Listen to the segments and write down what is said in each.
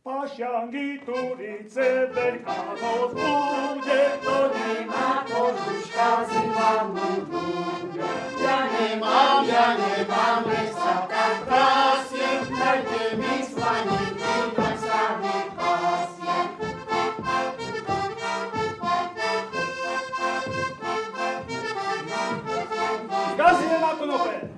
Pašiangy, turice, veľká noc bude, to nemá kožuška, zima mu bude. Ja nemám, ja nemám, veď sa tak prasie, dajte mi slaninky, tak sa vypasie. Gazie na!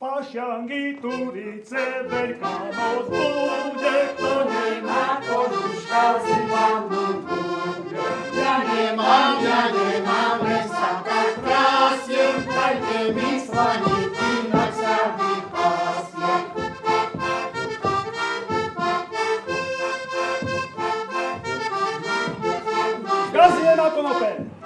Pašťangy, turice, veľká moc bude, kto nemá kožuška, zima bude. Ja nemám, ja nemám, len sa tak prasiem, dajte mi slaniky, nech sa vypasiem. Gaz na konope!